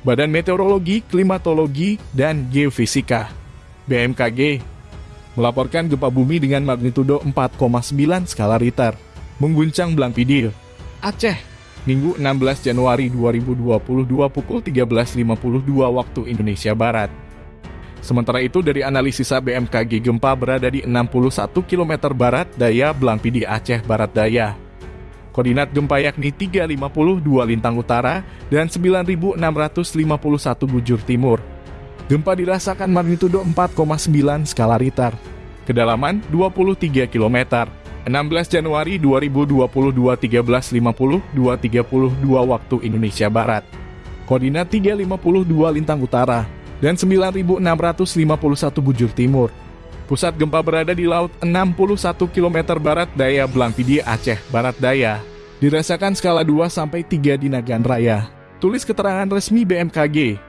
Badan Meteorologi, Klimatologi, dan Geofisika BMKG melaporkan gempa bumi dengan magnitudo 4,9 skala Richter mengguncang Blangpidil, Aceh, Minggu 16 Januari 2022 pukul 13.52 waktu Indonesia Barat. Sementara itu dari analisis BMKG gempa berada di 61 km barat daya Blangpidi Aceh Barat Daya. Koordinat gempa yakni 352 lintang utara dan 9651 bujur timur. Gempa dirasakan magnitudo 4,9 skala Richter. Kedalaman 23 km. 16 Januari 2022 13.50 2.32 waktu Indonesia Barat. Koordinat 352 lintang utara dan 9.651 bujur timur. Pusat gempa berada di laut 61 km barat daya Blangpidi Aceh Barat Daya. Dirasakan skala 2 sampai 3 di Nagan Raya. Tulis keterangan resmi BMKG